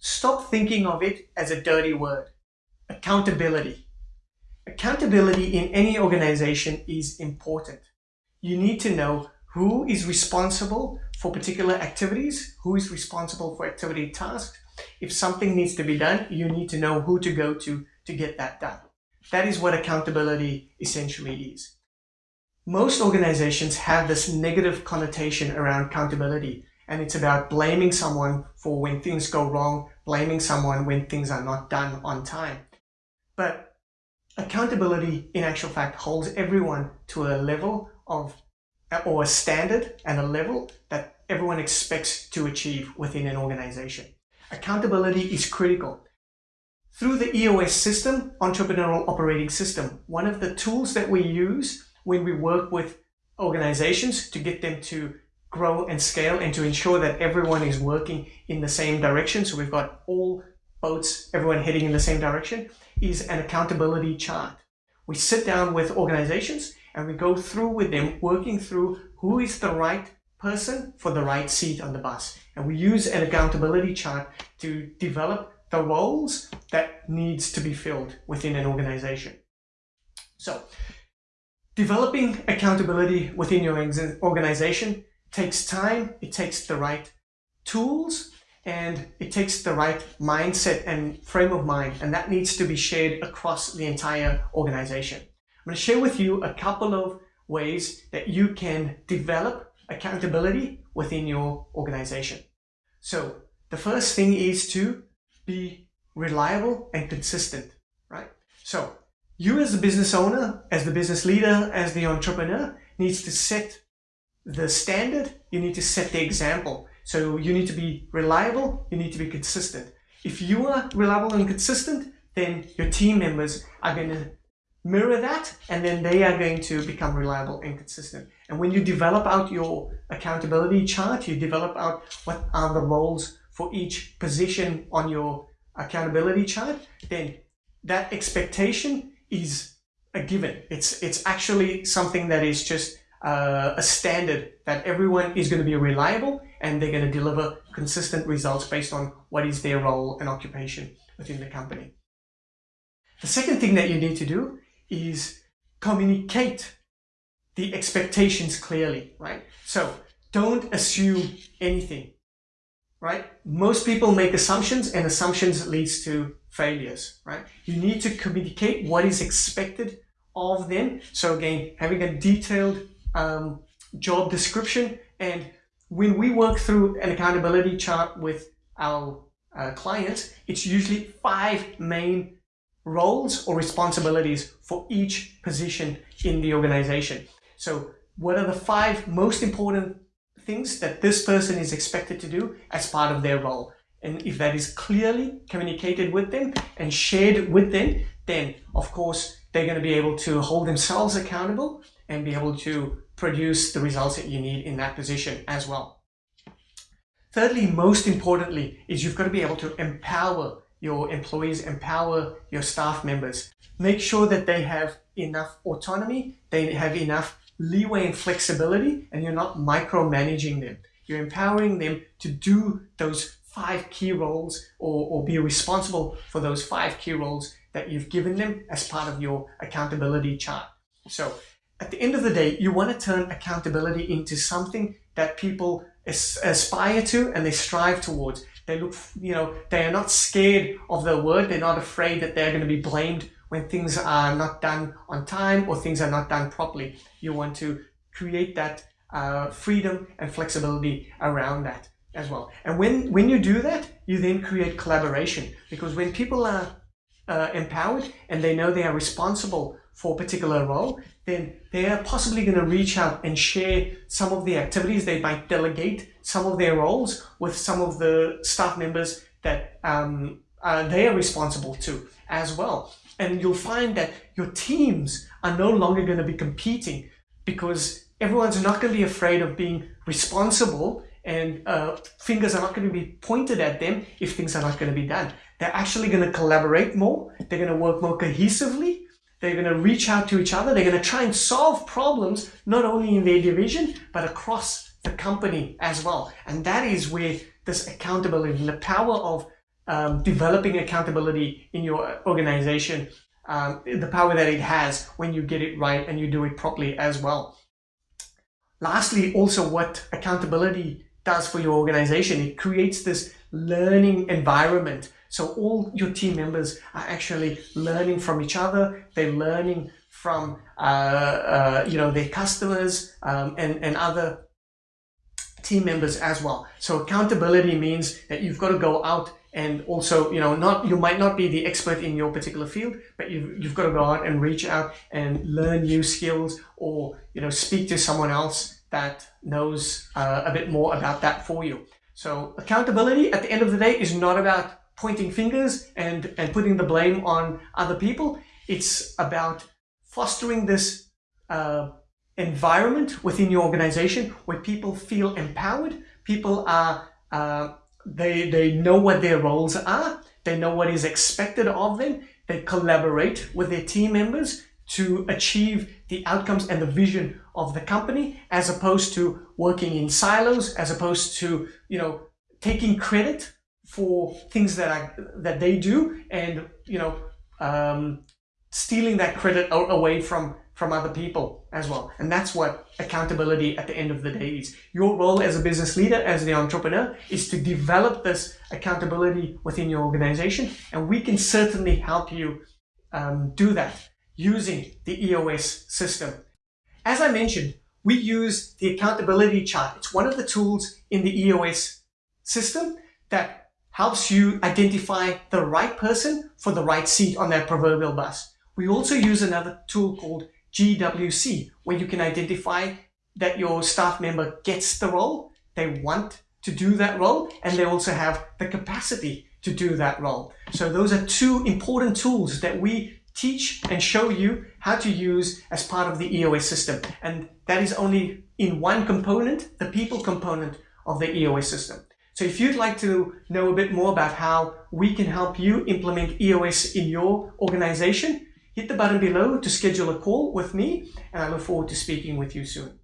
stop thinking of it as a dirty word. Accountability. Accountability in any organization is important. You need to know who is responsible for particular activities, who is responsible for activity tasks. If something needs to be done, you need to know who to go to to get that done. That is what accountability essentially is. Most organizations have this negative connotation around accountability and it's about blaming someone for when things go wrong, blaming someone when things are not done on time. But accountability in actual fact holds everyone to a level of or a standard and a level that everyone expects to achieve within an organization. Accountability is critical. Through the EOS system, Entrepreneurial Operating System, one of the tools that we use when we work with organizations to get them to grow and scale and to ensure that everyone is working in the same direction. So we've got all boats, everyone heading in the same direction, is an accountability chart. We sit down with organizations and we go through with them, working through who is the right person for the right seat on the bus. And we use an accountability chart to develop the roles that needs to be filled within an organization. So developing accountability within your organization takes time, it takes the right tools, and it takes the right mindset and frame of mind, and that needs to be shared across the entire organization. I'm going to share with you a couple of ways that you can develop accountability within your organization. So the first thing is to be reliable and consistent, right? So you as the business owner, as the business leader, as the entrepreneur needs to set the standard, you need to set the example. So you need to be reliable, you need to be consistent. If you are reliable and consistent, then your team members are going to mirror that and then they are going to become reliable and consistent. And when you develop out your accountability chart, you develop out what are the roles for each position on your accountability chart, then that expectation is a given. It's, it's actually something that is just uh, a standard that everyone is going to be reliable and they're going to deliver consistent results based on what is their role and occupation within the company. The second thing that you need to do is communicate the expectations clearly, right? So don't assume anything, right? Most people make assumptions and assumptions leads to failures, right? You need to communicate what is expected of them. So again, having a detailed um, job description and when we work through an accountability chart with our uh, clients, it's usually five main roles or responsibilities for each position in the organization. So what are the five most important things that this person is expected to do as part of their role? And if that is clearly communicated with them and shared with them, then of course they're going to be able to hold themselves accountable and be able to produce the results that you need in that position as well. Thirdly, most importantly, is you've got to be able to empower your employees, empower your staff members. Make sure that they have enough autonomy, they have enough leeway and flexibility, and you're not micromanaging them. You're empowering them to do those five key roles or, or be responsible for those five key roles that you've given them as part of your accountability chart. So at the end of the day, you want to turn accountability into something that people aspire to and they strive towards. They look, you know, they are not scared of the word. They're not afraid that they're going to be blamed when things are not done on time or things are not done properly. You want to create that uh, freedom and flexibility around that as well. And when, when you do that, you then create collaboration because when people are uh, empowered and they know they are responsible for a particular role, then they are possibly going to reach out and share some of the activities. They might delegate some of their roles with some of the staff members that um, uh, they are responsible to as well. And you'll find that your teams are no longer going to be competing because everyone's not going to be afraid of being responsible and uh, fingers are not going to be pointed at them if things are not going to be done. They're actually going to collaborate more. They're going to work more cohesively they're going to reach out to each other. They're going to try and solve problems, not only in their division, but across the company as well. And that is where this accountability, the power of um, developing accountability in your organization, um, the power that it has when you get it right and you do it properly as well. Lastly, also what accountability does for your organization, it creates this learning environment. So all your team members are actually learning from each other. They're learning from, uh, uh, you know, their customers um, and, and other team members as well. So accountability means that you've got to go out and also, you know, not you might not be the expert in your particular field, but you've, you've got to go out and reach out and learn new skills or, you know, speak to someone else that knows uh, a bit more about that for you. So accountability at the end of the day is not about pointing fingers and, and putting the blame on other people. It's about fostering this uh, environment within your organization where people feel empowered, people are uh, they, they know what their roles are. They know what is expected of them. They collaborate with their team members to achieve the outcomes and the vision of the company as opposed to working in silos, as opposed to, you know, taking credit for things that are, that they do and, you know, um, stealing that credit away from from other people as well. And that's what accountability at the end of the day is. Your role as a business leader, as the entrepreneur, is to develop this accountability within your organization. And we can certainly help you um, do that using the EOS system. As I mentioned, we use the accountability chart. It's one of the tools in the EOS system that helps you identify the right person for the right seat on that proverbial bus. We also use another tool called GWC, where you can identify that your staff member gets the role, they want to do that role, and they also have the capacity to do that role. So those are two important tools that we teach and show you how to use as part of the EOS system. And that is only in one component, the people component of the EOS system. So if you'd like to know a bit more about how we can help you implement EOS in your organization, hit the button below to schedule a call with me and I look forward to speaking with you soon.